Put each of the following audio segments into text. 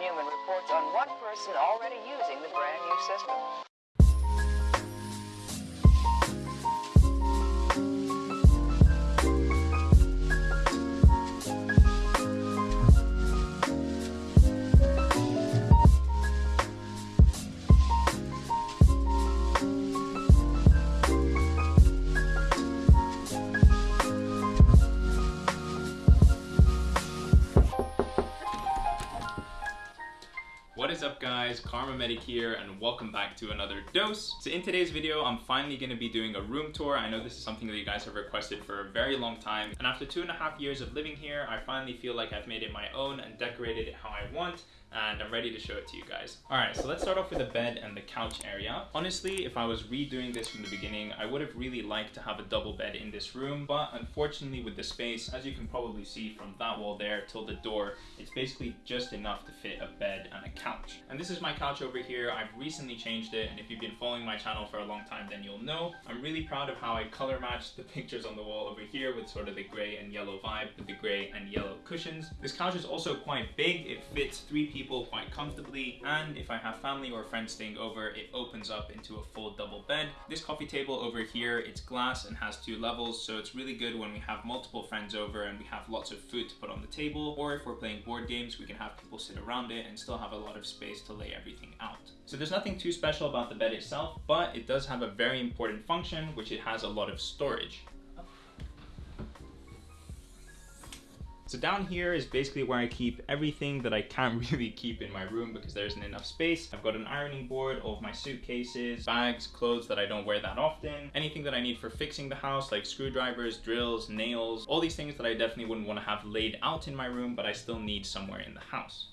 Newman reports on one person already using the brand new system. Guys, Kharma Medic here and welcome back to another dose. So in today's video, I'm finally to be doing a room tour. I know this is something that you guys have requested for a very long time. And after two and a half years of living here, I finally feel like I've made it my own and decorated it how I want and I'm ready to show it to you guys. Alright, so let's start off with the bed and the couch area. Honestly, if I was redoing this from the beginning, I would have really liked to have a double bed in this room, but unfortunately with the space, as you can probably see from that wall there till the door, it's basically just enough to fit a bed and a couch. And this is my couch over here. I've recently changed it, and if you've been following my channel for a long time, then you'll know. I'm really proud of how I color matched the pictures on the wall over here with sort of the gray and yellow vibe with the gray and yellow cushions. This couch is also quite big. It fits three people people quite comfortably and if I have family or friends staying over it opens up into a full double bed. This coffee table over here it's glass and has two levels so it's really good when we have multiple friends over and we have lots of food to put on the table or if we're playing board games we can have people sit around it and still have a lot of space to lay everything out. So there's nothing too special about the bed itself but it does have a very important function which it has a lot of storage. So down here is basically where I keep everything that I can't really keep in my room because there isn't enough space. I've got an ironing board, all of my suitcases, bags, clothes that I don't wear that often, anything that I need for fixing the house like screwdrivers, drills, nails, all these things that I definitely wouldn't want to have laid out in my room but I still need somewhere in the house.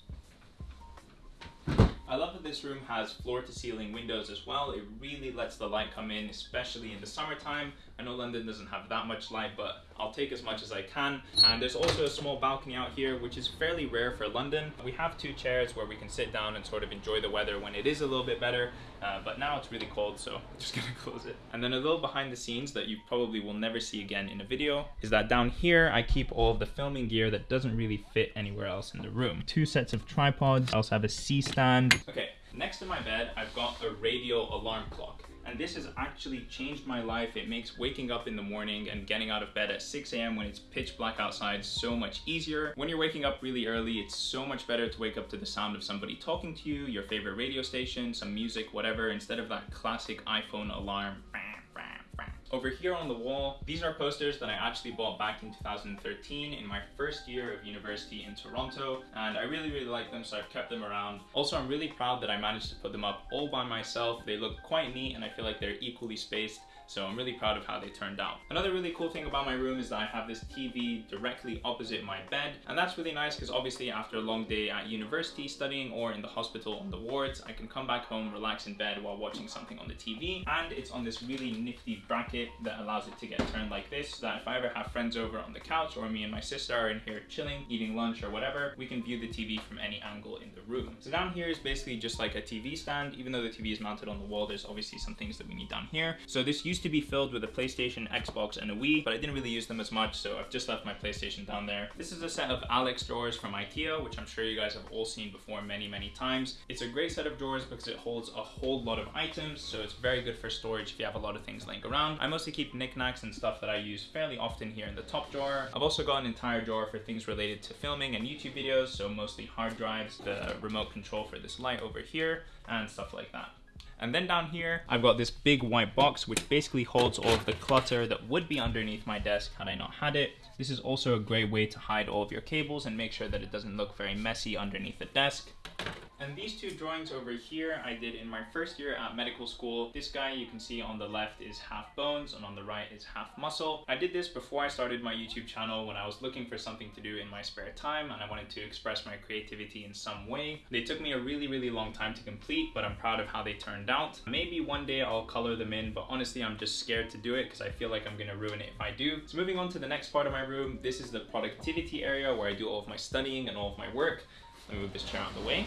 I love that this room has floor to ceiling windows as well. It really lets the light come in, especially in the summertime. I know London doesn't have that much light, but I'll take as much as I can. And there's also a small balcony out here, which is fairly rare for London. We have two chairs where we can sit down and sort of enjoy the weather when it is a little bit better. Uh, but now it's really cold, so I'm just gonna close it. And then a little behind the scenes that you probably will never see again in a video is that down here, I keep all of the filming gear that doesn't really fit anywhere else in the room. Two sets of tripods. I also have a C-stand. Okay, next to my bed, I've got a radio alarm clock and this has actually changed my life. It makes waking up in the morning and getting out of bed at 6 a.m. when it's pitch black outside so much easier. When you're waking up really early, it's so much better to wake up to the sound of somebody talking to you, your favorite radio station, some music, whatever, instead of that classic iPhone alarm. Over here on the wall, these are posters that I actually bought back in 2013 in my first year of university in Toronto and I really really like them so I've kept them around. Also I'm really proud that I managed to put them up all by myself. They look quite neat and I feel like they're equally spaced so I'm really proud of how they turned out. Another really cool thing about my room is that I have this TV directly opposite my bed. And that's really nice because obviously after a long day at university studying or in the hospital on the wards, I can come back home, relax in bed while watching something on the TV. And it's on this really nifty bracket that allows it to get turned like this so that if I ever have friends over on the couch or me and my sister are in here chilling, eating lunch or whatever, we can view the TV from any angle in the room. So down here is basically just like a TV stand. Even though the TV is mounted on the wall, there's obviously some things that we need down here. So this used to be filled with a PlayStation, Xbox, and a Wii, but I didn't really use them as much, so I've just left my PlayStation down there. This is a set of Alex drawers from Ikea, which I'm sure you guys have all seen before many, many times. It's a great set of drawers because it holds a whole lot of items, so it's very good for storage if you have a lot of things laying around. I mostly keep knickknacks and stuff that I use fairly often here in the top drawer. I've also got an entire drawer for things related to filming and YouTube videos, so mostly hard drives, the remote control for this light over here, and stuff like that. And then down here, I've got this big white box, which basically holds all of the clutter that would be underneath my desk had I not had it. This is also a great way to hide all of your cables and make sure that it doesn't look very messy underneath the desk. And these two drawings over here I did in my first year at medical school. This guy you can see on the left is half bones and on the right is half muscle. I did this before I started my YouTube channel when I was looking for something to do in my spare time and I wanted to express my creativity in some way. They took me a really really long time to complete but I'm proud of how they turned out. Maybe one day I'll color them in but honestly I'm just scared to do it because I feel like I'm gonna ruin it if I do. So moving on to the next part of my room, this is the productivity area where I do all of my studying and all of my work. Let me move this chair out of the way.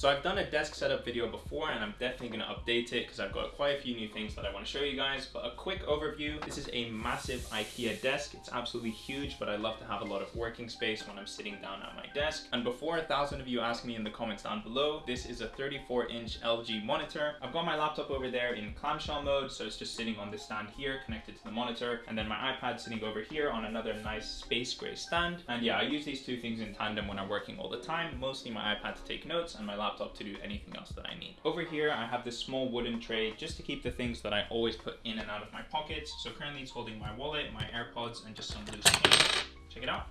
So I've done a desk setup video before and I'm definitely gonna update it because I've got quite a few new things that I wanna show you guys. But a quick overview, this is a massive IKEA desk. It's absolutely huge, but I love to have a lot of working space when I'm sitting down at my desk. And before a thousand of you ask me in the comments down below, this is a 34 inch LG monitor. I've got my laptop over there in clamshell mode, so it's just sitting on this stand here connected to the monitor. And then my iPad sitting over here on another nice space gray stand. And yeah, I use these two things in tandem when I'm working all the time, mostly my iPad to take notes and my laptop to do anything else that I need. Over here, I have this small wooden tray just to keep the things that I always put in and out of my pockets. So currently it's holding my wallet, my AirPods, and just some loose change. Check it out.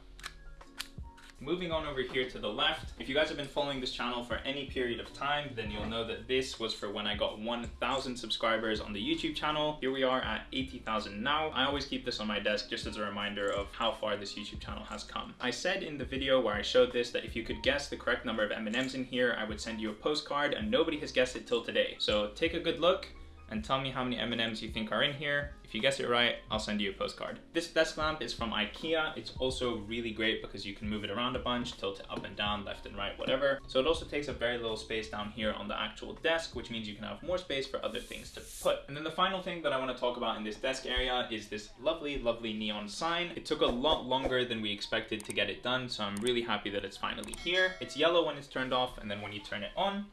Moving on over here to the left, if you guys have been following this channel for any period of time, then you'll know that this was for when I got 1,000 subscribers on the YouTube channel. Here we are at 80,000 now. I always keep this on my desk just as a reminder of how far this YouTube channel has come. I said in the video where I showed this that if you could guess the correct number of M&Ms in here, I would send you a postcard and nobody has guessed it till today. So take a good look and tell me how many M&Ms you think are in here. If you guess it right, I'll send you a postcard. This desk lamp is from Ikea. It's also really great because you can move it around a bunch, tilt it up and down, left and right, whatever. So it also takes up very little space down here on the actual desk, which means you can have more space for other things to put. And then the final thing that I wanna talk about in this desk area is this lovely, lovely neon sign. It took a lot longer than we expected to get it done, so I'm really happy that it's finally here. It's yellow when it's turned off, and then when you turn it on,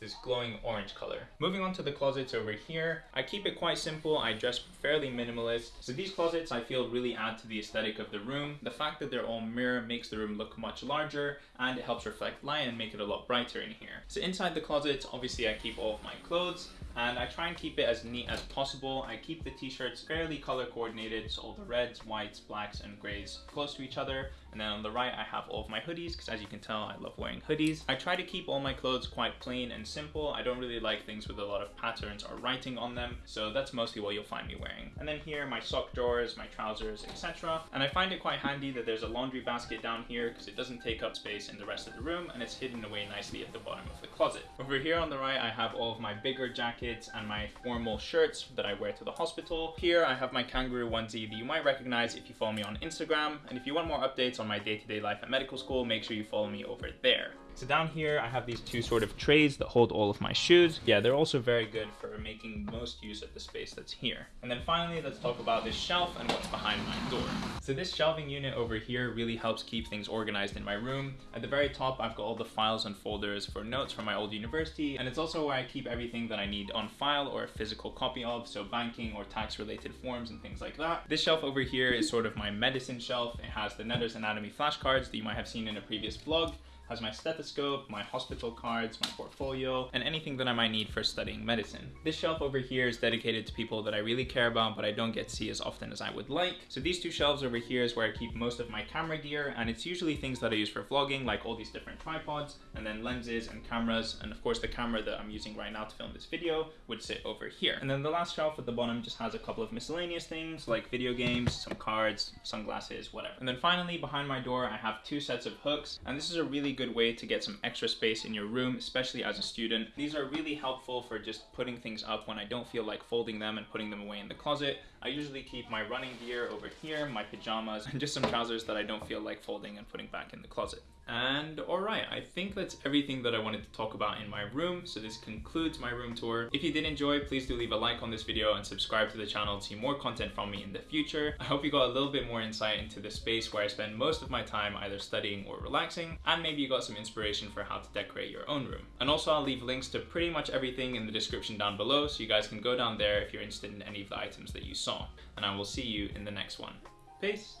this glowing orange color. Moving on to the closets over here, I keep it quite simple. I dress fairly minimalist. So these closets I feel really add to the aesthetic of the room. The fact that they're all mirror makes the room look much larger and it helps reflect light and make it a lot brighter in here. So inside the closets, obviously I keep all of my clothes and I try and keep it as neat as possible. I keep the t-shirts fairly color coordinated, so all the reds, whites, blacks, and grays close to each other. And then on the right, I have all of my hoodies, because as you can tell, I love wearing hoodies. I try to keep all my clothes quite plain and simple. I don't really like things with a lot of patterns or writing on them, so that's mostly what you'll find me wearing. And then here, my sock drawers, my trousers, etc. And I find it quite handy that there's a laundry basket down here, because it doesn't take up space in the rest of the room, and it's hidden away nicely at the bottom of the closet. Over here on the right, I have all of my bigger jackets and my formal shirts that I wear to the hospital. Here, I have my kangaroo onesie that you might recognize if you follow me on Instagram, and if you want more updates on my day-to-day -day life at medical school, make sure you follow me over there. So down here, I have these two sort of trays that hold all of my shoes. Yeah, they're also very good for making most use of the space that's here. And then finally, let's talk about this shelf and what's behind my door. So this shelving unit over here really helps keep things organized in my room. At the very top, I've got all the files and folders for notes from my old university. And it's also where I keep everything that I need on file or a physical copy of. So banking or tax related forms and things like that. This shelf over here is sort of my medicine shelf. It has the Netter's Anatomy flashcards that you might have seen in a previous vlog has my stethoscope, my hospital cards, my portfolio, and anything that I might need for studying medicine. This shelf over here is dedicated to people that I really care about, but I don't get to see as often as I would like. So these two shelves over here is where I keep most of my camera gear, and it's usually things that I use for vlogging, like all these different tripods, and then lenses and cameras, and of course the camera that I'm using right now to film this video would sit over here. And then the last shelf at the bottom just has a couple of miscellaneous things, like video games, some cards, sunglasses, whatever. And then finally, behind my door, I have two sets of hooks, and this is a really good way to get some extra space in your room, especially as a student. These are really helpful for just putting things up when I don't feel like folding them and putting them away in the closet. I usually keep my running gear over here, my pajamas, and just some trousers that I don't feel like folding and putting back in the closet. And alright, I think that's everything that I wanted to talk about in my room, so this concludes my room tour. If you did enjoy, please do leave a like on this video and subscribe to the channel to see more content from me in the future. I hope you got a little bit more insight into the space where I spend most of my time either studying or relaxing, and maybe you got some inspiration for how to decorate your own room. And also I'll leave links to pretty much everything in the description down below, so you guys can go down there if you're interested in any of the items that you saw. And I will see you in the next one. Peace!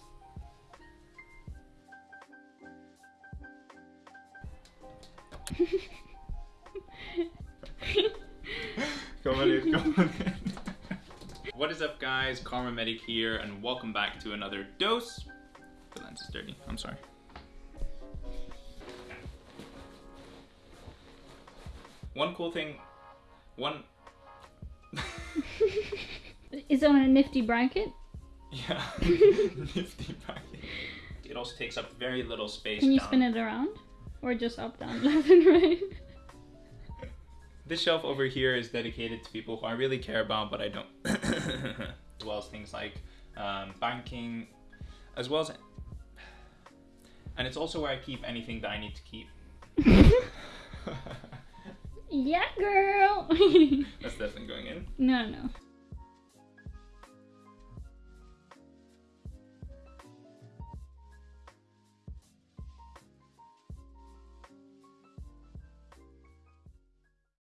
come on in, come on in. what is up guys, Kharma Medic here and welcome back to another dose. The lens is dirty, I'm sorry. One cool thing, one... is it on a nifty bracket? Yeah, nifty bracket. It also takes up very little space Can you down. spin it around? Or just up, down, left and right? This shelf over here is dedicated to people who I really care about, but I don't. as well as things like um, banking, as well as And it's also where I keep anything that I need to keep. yeah, girl. That's definitely going in. no, no.